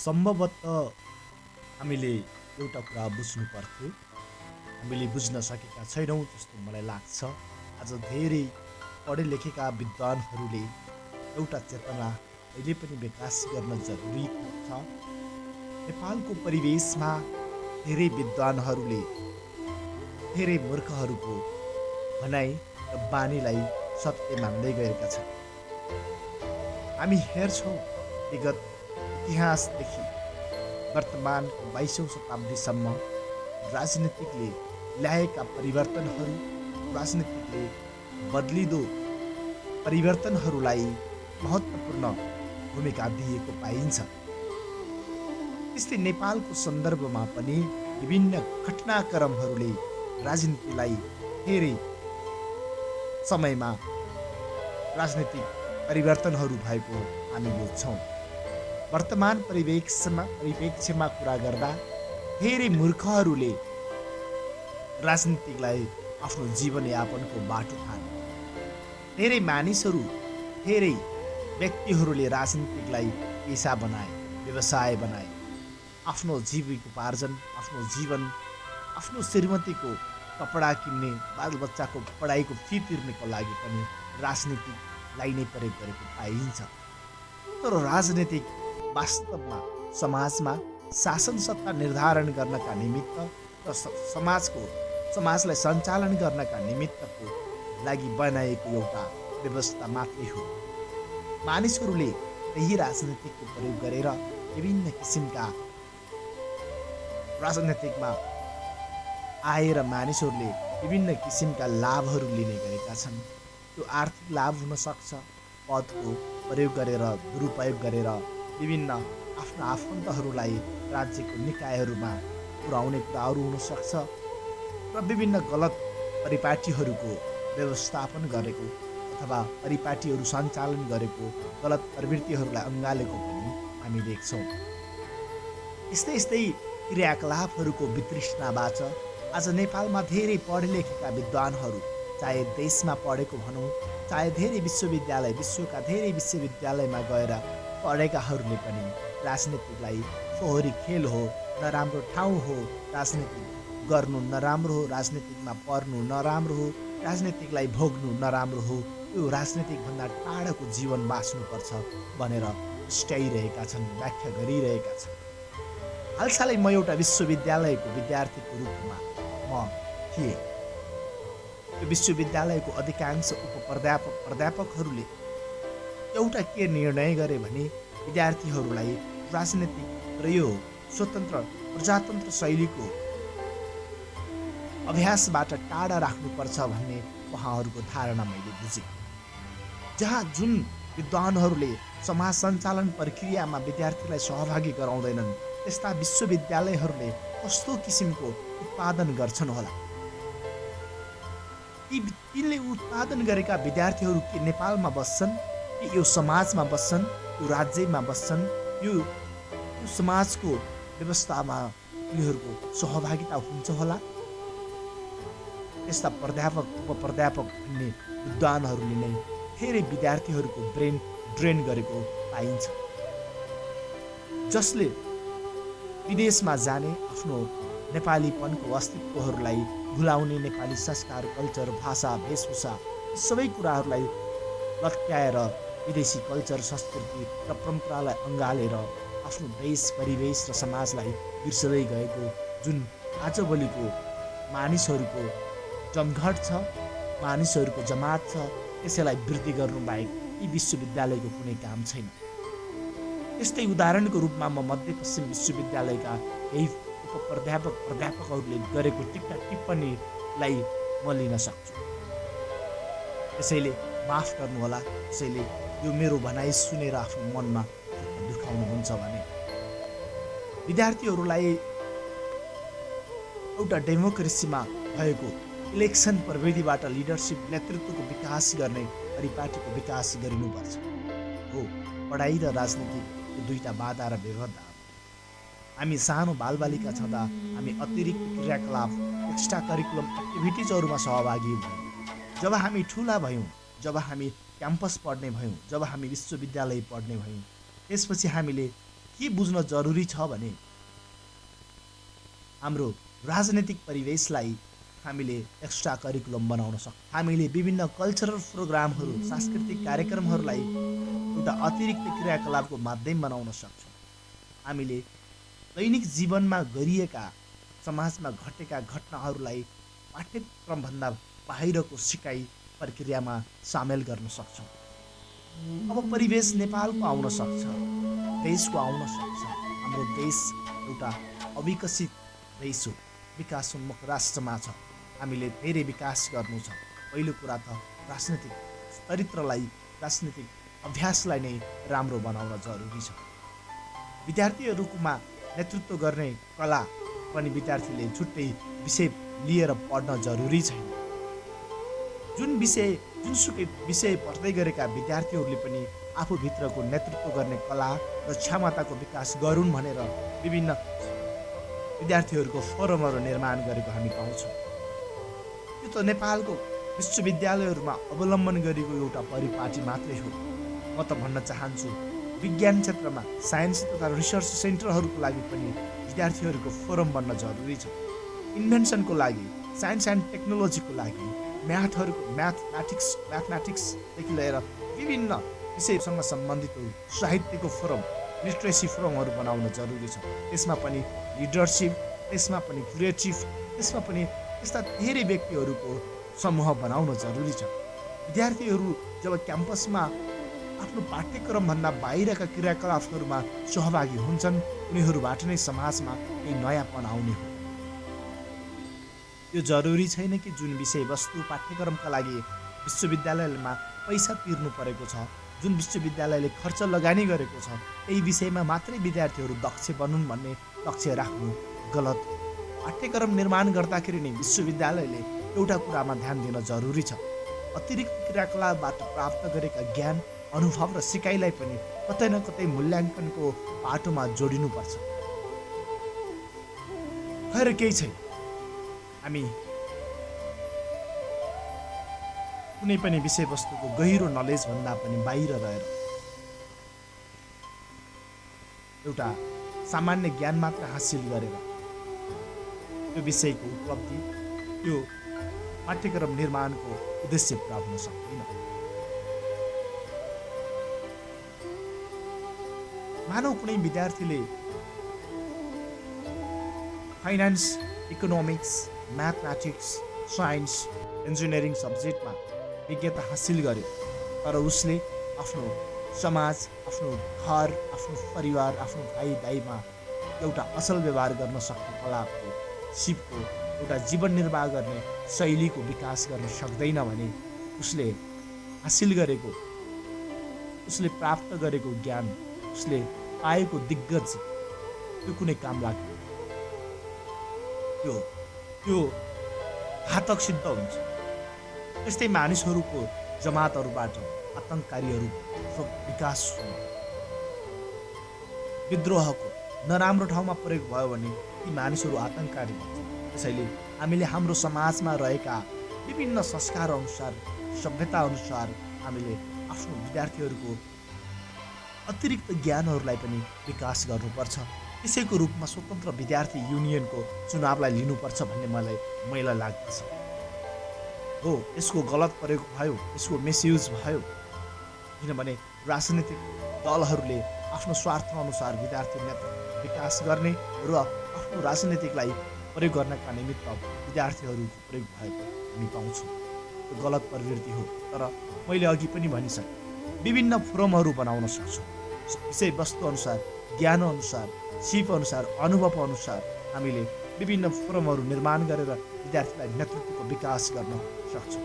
सम्भवतः हामीले एउटा कुरा बुझ्नु पर्थ्यो। हामीले बुझ्न सकेका छैनौँ जस्तो मलाई लाग्छ। आज धेरै पढे लेखेका विद्वानहरूले एउटा चेतना अहिले पनि विकास गर्न जरुरी छ। नेपालको परिवेशमा धेरै विद्वानहरूले धेरै मूर्खहरूको भनाइ र बानीलाई सत्य मान्दै गएका छन्। हामी हेर्छौँ विगत इतिहासदेखि वर्तमानको बाइसौँ शताब्दीसम्म राजनीतिकले ल्याएका परिवर्तनहरू राजनीतिकले बदलिँदो परिवर्तनहरूलाई महत्त्वपूर्ण भूमिका दिएको पाइन्छ। त्यस्तै नेपालको सन्दर्भमा पनि विभिन्न घटनाक्रमहरूले राजनीतिलाई धेरै समयमा राजनीतिक परिवर्तनहरू भएको हामी बुझ्छौँ। वर्तमान परिवेशमा परिप्रेक्ष्यमा कुरा गर्दा धेरै मूर्खहरूले राजनीतिकलाई आफ्नो जीवनयापनको बाटो ठाने धेरै मानिसहरू धेरै व्यक्तिहरूले राजनीतिकलाई पेसा बनाए व्यवसाय बनाए। आफ्नो जीविकोपार्जन आफ्नो जीवन आफ्नो श्रीमतीको कपडा किन्ने बालबच्चाको पढाइको फी तिर्नेको लागि पनि राजनीतिकलाई नै प्रयोग गरेको पाइन्छ। तर राजनीतिक वास्तवमा समाजमा शासन सत्ता निर्धारण गर्नका निमित्त र समाजको समाजलाई सञ्चालन गर्नका निमित्तको लागि बनाएको एउटा व्यवस्था मात्रै हो। मानिसहरूले त्यही राजनीतिको प्रयोग गरेर विभिन्न किसिमका राजनैतिकमा आएर मानिसहरूले विभिन्न किसिमका लाभहरू लिने गरेका छन्। त्यो आर्थिक लाभ हुनसक्छ पदको प्रयोग गरेर दुरुपयोग गरेर विभिन्न आफ्ना आफन्तहरूलाई राज्यको निकायहरूमा पुर्याउने कुराहरू हुनसक्छ र विभिन्न गलत परिपाटीहरूको व्यवस्थापन गरेको अथवा परिपाटीहरू सञ्चालन गरेको गलत प्रवृत्तिहरूलाई अँगालेको पनि हामी देख्छौँ। यस्तै यस्तै क्रियाकलापहरूको वितृष्णाबाट आज नेपालमा धेरै पढे लेखेका विद्वानहरू चाहे देशमा पढेको भनौँ चाहे धेरै विश्वविद्यालय विश्वका धेरै विश्वविद्यालयमा गएर पढेकाहरूले पनि राजनीतिलाई फोहोरी खेल हो नराम्रो ठाउँ हो राजनीति गर्नु नराम्रो हो राजनीतिकमा पर्नु नराम्रो हो राजनीतिकलाई भोग्नु नराम्रो हो यो राजनीतिकभन्दा टाढाको जीवन बाँच्नुपर्छ भनेर स्ट्याइरहेका छन् व्याख्या गरिरहेका छन्। हालसालै म एउटा विश्वविद्यालयको विद्यार्थीको रूपमा म थिएँ। यो विश्वविद्यालयको अधिकांश उप प्राध्यापक प्राध्यापकहरूले एउटा के निर्णय गरे भने विद्यार्थीहरूलाई राजनीतिक र यो स्वतन्त्र प्रजातन्त्र शैलीको अभ्यासबाट टाढा राख्नुपर्छ भन्ने उहाँहरूको धारणा मैले बुझेँ। जहाँ जुन विद्वानहरूले समाज सञ्चालन प्रक्रियामा विद्यार्थीलाई सहभागी गराउँदैनन् त्यस्ता विश्वविद्यालयहरूले कस्तो किसिमको उत्पादन गर्छन् होला? ती तिनले उत्पादन गरेका विद्यार्थीहरू के नेपालमा बस्छन्? यो समाजमा बस्छन् यो राज्यमा बस्छन् यो समाजको व्यवस्थामा उनीहरूको सहभागिता हुन्छ होला। यस्ता प्राध्यापक उप प्राध्यापक भन्ने विद्वानहरूले नै धेरै विद्यार्थीहरूको ब्रेन ड्रेन गरेको पाइन्छ। जसले विदेशमा जाने आफ्नो नेपालीपनको अस्तित्वहरूलाई भुलाउने नेपाली संस्कार कल्चर भाषा वेशभूषा सबै कुराहरूलाई लट्याएर विदेशी कल्चर संस्कृति र परम्परालाई अँगालेर आफ्नो देश परिवेश र समाजलाई बिर्सदै गएको जुन आजभोलिको मानिसहरूको जमघट छ मानिसहरूको जमात छ त्यसैलाई वृद्धि गर्नु बाहेक यी विश्वविद्यालयको कुनै काम छैन। यस्तै उदाहरणको रूपमा म मध्यपश्चिम विश्वविद्यालयका यही उप प्राध्यापक प्राध्यापकहरूले गरेको टिप्पा टिप्पणीलाई म लिन सक्छु। त्यसैले माफ गर्नुहोला त्यसैले यो मेरो भनाइ सुनेर आफ्नो मनमा दुखाउनुहुन्छ भने विद्यार्थीहरूलाई एउटा डेमोक्रेसीमा भएको इलेक्सन प्रविधिबाट लिडरसिप नेतृत्वको विकास गर्ने परिपाटीको विकास गरिनुपर्छ। हो पढाइ र राजनीति दुईवटा बाधा र व्यवधा हामी सानो बालबालिका छँदा हामी अतिरिक्त क्रियाकलाप एक्स्ट्रा करिकुलम एक्टिभिटिजहरूमा सहभागी भयौँ जब हामी ठुला भयौँ जब हामी क्याम्पस पढ्ने भयौँ जब हामी विश्वविद्यालय पढ्ने भयौँ त्यसपछि हामीले के बुझ्न जरुरी छ भने हाम्रो राजनैतिक परिवेशलाई हामीले एक्स्ट्रा करिकुलम बनाउन सक्छौँ हामीले विभिन्न कल्चरल प्रोग्रामहरू सांस्कृतिक कार्यक्रमहरूलाई एउटा अतिरिक्त क्रियाकलापको माध्यम बनाउन सक्छौँ। हामीले दैनिक जीवनमा गरिएका समाजमा घटेका घटनाहरूलाई पाठ्यक्रमभन्दा बाहिरको सिकाइ प्रक्रियामा सामेल गर्न सक्छौँ। अब परिवेश नेपालको आउन सक्छ देशको आउन सक्छ। हाम्रो देश एउटा अविकसित देश हो विकासोन्मुख राष्ट्रमा छ। हामीले धेरै विकास गर्नु छ। पहिलो कुरा त राजनैतिक चरित्रलाई राजनीतिक अभ्यासलाई नै राम्रो बनाउन जरुरी छ। विद्यार्थीहरूमा नेतृत्व गर्ने कला पनि विद्यार्थीले छुट्टै विषय लिएर पढ्न जरुरी छैन। जुन विषय जुनसुकै विषय पढ्दै गरेका विद्यार्थीहरूले पनि आफूभित्रको नेतृत्व गर्ने कला र क्षमताको विकास गरून् भनेर विभिन्न विद्यार्थीहरूको फोरमहरू निर्माण गरेको हामी पाउँछौँ। यो त नेपालको विश्वविद्यालयहरूमा अवलम्बन गरेको एउटा परिपाटी मात्रै हो। म त भन्न चाहन्छु विज्ञान क्षेत्रमा साइन्स तथा रिसर्च सेन्टरहरूको लागि पनि विद्यार्थीहरूको फोरम बन्न जरुरी छ। इन्भेन्सनको लागि साइन्स एन्ड टेक्नोलोजीको लागि म्याथहरूको म्याथमेटिक्स म्याथमेटिक्सदेखि लिएर विभिन्न विषयसँग सम्बन्धित साहित्यको फोरम लिट्रेसी फोरमहरू बनाउन जरुरी छ। त्यसमा पनि लिडरसिप त्यसमा पनि क्रिएटिभ त्यसमा पनि यस्ता धेरै व्यक्तिहरूको समूह बनाउन जरुरी छ। विद्यार्थीहरू जब क्याम्पसमा आफ्नो पाठ्यक्रमभन्दा बाहिरका क्रियाकलापहरूमा सहभागी हुन्छन् उनीहरूबाट नै समाजमा केही नयाँपन आउने हो। यो जरुरी छैन कि जुन विषयवस्तु पाठ्यक्रमका लागि विश्वविद्यालयमा पैसा तिर्नु परेको छ जुन विश्वविद्यालयले खर्च लगानी गरेको छ त्यही विषयमा मात्रै विद्यार्थीहरू दक्ष बनुन् भन्ने लक्ष्य राख्नु गलत। पाठ्यक्रम निर्माण गर्दाखेरि नै विश्वविद्यालयले एउटा कुरामा ध्यान दिन जरुरी छ। अतिरिक्त क्रियाकलापबाट प्राप्त गरेका ज्ञान अनुभव र सिकाइलाई पनि कतै न कतै मूल्याङ्कनको बाटोमा जोडिनुपर्छ। खैर केही छैन। हामी कुनै पनि विषयवस्तुको गहिरो नलेजभन्दा पनि बाहिर रहेर एउटा सामान्य ज्ञान मात्र हासिल गरेर त्यो विषयको उपलब्धि त्यो पाठ्यक्रम निर्माणको उद्देश्य पुरा हुन सक्दैन। मानव कुनै विद्यार्थीले finance economics mathematics science engineering सब्जेक्टमा विज्ञता हासिल गर्यो। तर उसले आफ्नो समाज आफ्नो घर आफ्नो परिवार आफ्नो भाइ दाईमा एउटा असल व्यवहार गर्न सक्ने कलाको सिपको एउटा जीवन निर्वाह गर्ने शैलीको विकास गर्न सक्दैन भने उसले हासिल गरेको उसले प्राप्त गरेको ज्ञान उसले पाएको दिग्गज त्यो कुनै काम लाग्दैन। त्यो त्यो घातक सिद्ध हुन्छ। त्यस्तै मानिसहरूको जमातहरूबाट आतङ्ककारीहरू विकास विद्रोहको नराम्रो ठाउँमा प्रयोग भयो भने ती मानिसहरू आतङ्ककारी भन्छ त्यसैले हामीले हाम्रो समाजमा रहेका विभिन्न संस्कार अनुसार सभ्यता अनुसार हामीले आफ्नो विद्यार्थीहरूको अतिरिक्त ज्ञानहरूलाई पनि विकास गर्नुपर्छ। त्यसैको रूपमा स्वतन्त्र विद्यार्थी युनियनको चुनावलाई लिनुपर्छ भन्ने मलाई मैला लाग्दछ। हो यसको गलत प्रयोग भयो यसको मिसयुज भयो। किनभने राजनीतिक दलहरूले आफ्नो स्वार्थअनुसार विद्यार्थी नेता विकास गर्ने र आफ्नो राजनीतिकलाई प्रयोग गर्नका निमित्त विद्यार्थीहरूको प्रयोग भएको हामी पाउँछौँ। त्यो गलत प्रवृत्ति हो तर मैले अघि पनि भनिसकेँ विभिन्न फोरमहरू बनाउन सक्छौँ। विषयवस्तु अनुसार सिप अनुसार अनुभव अनुसार हामीले विभिन्न फोरमहरू निर्माण गरेर विद्यार्थीलाई नेतृत्वको विकास गर्न सक्छौँ।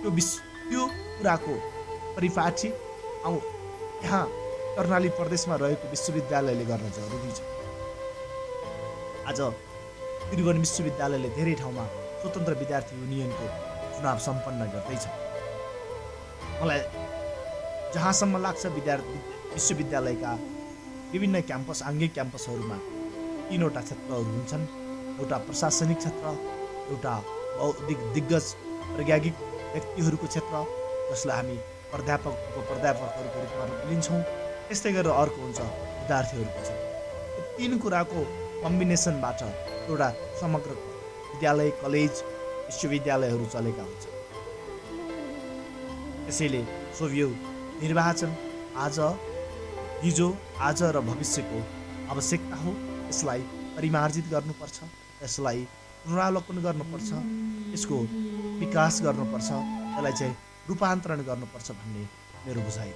त्यो विश्व त्यो कुराको परिपाटी औ यहाँ कर्णाली प्रदेशमा रहेको विश्वविद्यालयले गर्न जरुरी छ। आज त्रिभुवन विश्वविद्यालयले धेरै ठाउँमा स्वतन्त्र विद्यार्थी युनियनको चुनाव सम्पन्न गर्दैछ। मलाई जहाँसम्म लाग्छ विद्यार्थी विश्वविद्यालयका विभिन्न क्याम्पस आङ्गिक क्याम्पसहरूमा तिनवटा क्षेत्रहरू हुन्छन्। एउटा प्रशासनिक क्षेत्र एउटा बौद्धिक दिग्गज प्रज्ञागिक व्यक्तिहरूको क्षेत्र जसलाई हामी प्राध्यापक प्राध्यापकहरूको रूपमा लिन्छौँ। त्यस्तै गरेर अर्को हुन्छ विद्यार्थीहरूको यो तिन कुराको कम्बिनेसनबाट एउटा समग्र विद्यालय कलेज विश्वविद्यालयहरू चलेका हुन्छन्। त्यसैले सोभियो निर्वाचन आज हिजो आज र भविष्यको आवश्यकता हो यसलाई परिमार्जित गर्नुपर्छ यसलाई पुनरावलोकन गर्नुपर्छ यसको विकास गर्नुपर्छ यसलाई चाहिँ रूपान्तरण गर्नुपर्छ भन्ने मेरो बुझाइ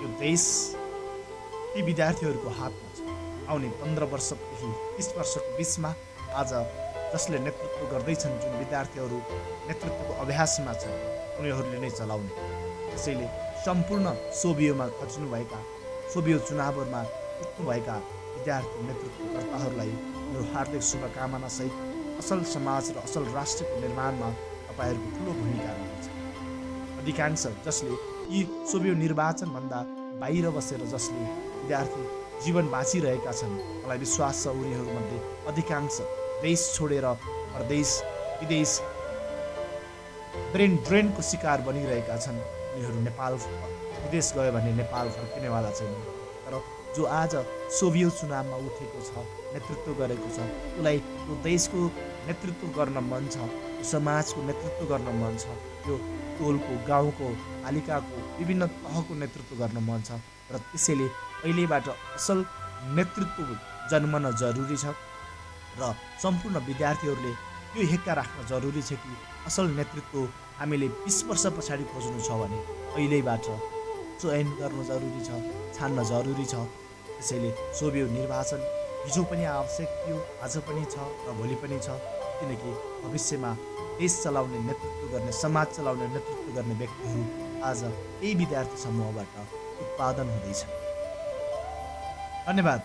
यो देश ती विद्यार्थीहरूको हातमा छ। आउने पन्ध्र वर्षदेखि तिस वर्षको बिचमा आज जसले नेतृत्व गर्दैछन् जुन विद्यार्थीहरू नेतृत्वको अभ्यासमा छन् उनीहरूले नै चलाउने। त्यसैले सम्पूर्ण सोभियोमा खच्नुभएका सोभियो चुनावहरूमा उठ्नुभएका विद्यार्थी नेतृत्वकर्ताहरूलाई मेरो हार्दिक शुभकामनासहित असल समाज र असल राष्ट्रको निर्माणमा तपाईँहरूको ठुलो भूमिका रहनेछ। अधिकांश जसले यी सोभियो निर्वाचनभन्दा बाहिर बसेर जसले विद्यार्थी जीवन बाँचिरहेका छन् मलाई विश्वास छ उनीहरूमध्ये अधिकांश देश छोडेर परदेश विदेश ब्रेन ड्रेनको शिकार बनिरहेका छन्। उनीहरू नेपाल विदेश गयो भने नेपाल फर्किनेवाला छैन तर जो आज सोभियो चुनावमा उठेको छ नेतृत्व गरेको छ उसलाई त्यो देशको नेतृत्व गर्न मन छ समाजको नेतृत्व गर्न मन छ त्यो टोलको गाउँको पालिकाको विभिन्न तहको नेतृत्व गर्न मन छ र त्यसैले अहिलेबाट असल नेतृत्व जन्मन जरुरी छ। र सम्पूर्ण विद्यार्थीहरूले यो हेक्का राख्न जरुरी छ कि असल नेतृत्व हामीले बिस वर्ष पछाडि खोज्नु छ भने अहिलेबाट चयन गर्नु जरुरी छ छान्न जरुरी छ। त्यसैले सोभियो निर्वाचन हिजो पनि आवश्यक थियो आज पनि छ र भोलि पनि छ। किनकि भविष्यमा देश चलाउने नेतृत्व गर्ने समाज चलाउने नेतृत्व गर्ने व्यक्तिहरू आज यही विद्यार्थी समूहबाट उत्पादन हुँदैछ धन्यवाद।